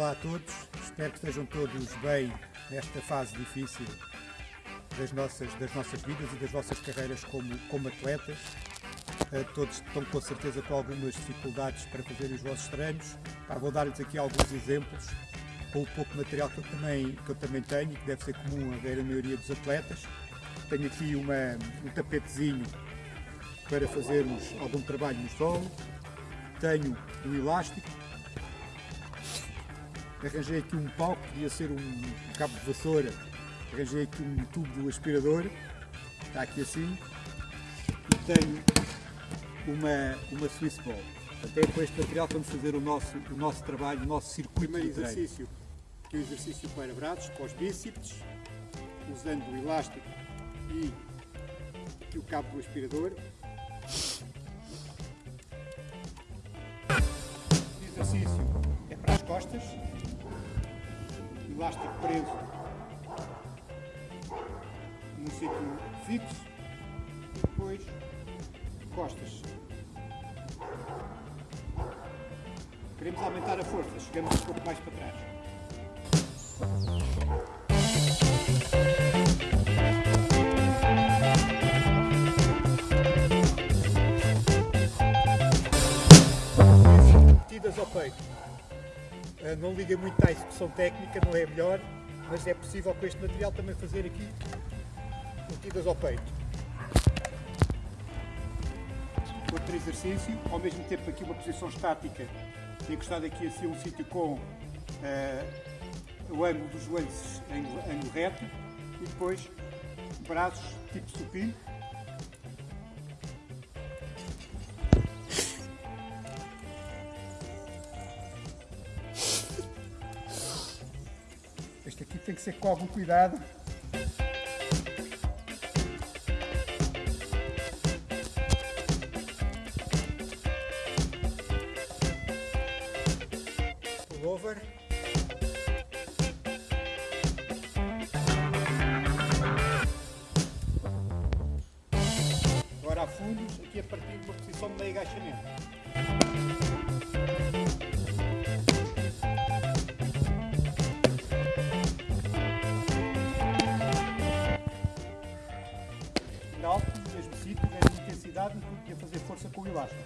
Olá a todos, espero que estejam todos bem nesta fase difícil das nossas, das nossas vidas e das vossas carreiras como, como atletas. Uh, todos estão com certeza com algumas dificuldades para fazer os vossos treinos. Vou dar-lhes aqui alguns exemplos com o pouco material que eu, também, que eu também tenho e que deve ser comum a ver a maioria dos atletas. Tenho aqui uma, um tapetezinho para fazermos algum trabalho no solo. Tenho um elástico arranjei aqui um pau, que podia ser um cabo de vassoura, arranjei aqui um tubo do aspirador, está aqui assim, e tenho uma, uma Swiss Ball. Até com este material vamos fazer o nosso, o nosso trabalho, o nosso circuito Primeiro exercício, que é o exercício para braços, para os bíceps, usando o elástico e aqui o cabo do aspirador. O exercício é para as costas, elástico preso num sítio fixo e depois costas. Queremos aumentar a força, chegamos um pouco mais para trás. Metidas ao peito. Eh, não liga muito à execução técnica, não é melhor, mas é possível com este material também fazer aqui metidas ao peito. Outro exercício, ao mesmo tempo aqui uma posição estática, encostado aqui assim um sítio com uh, o ângulo dos joelhos em ângulo reto e depois braços tipo supino Este aqui tem que ser com algum cuidado. Over. Agora a fundos, aqui a partir de uma posição de meio agachamento. Alto, no mesmo sítio, mesma intensidade e a fazer força com o elástico.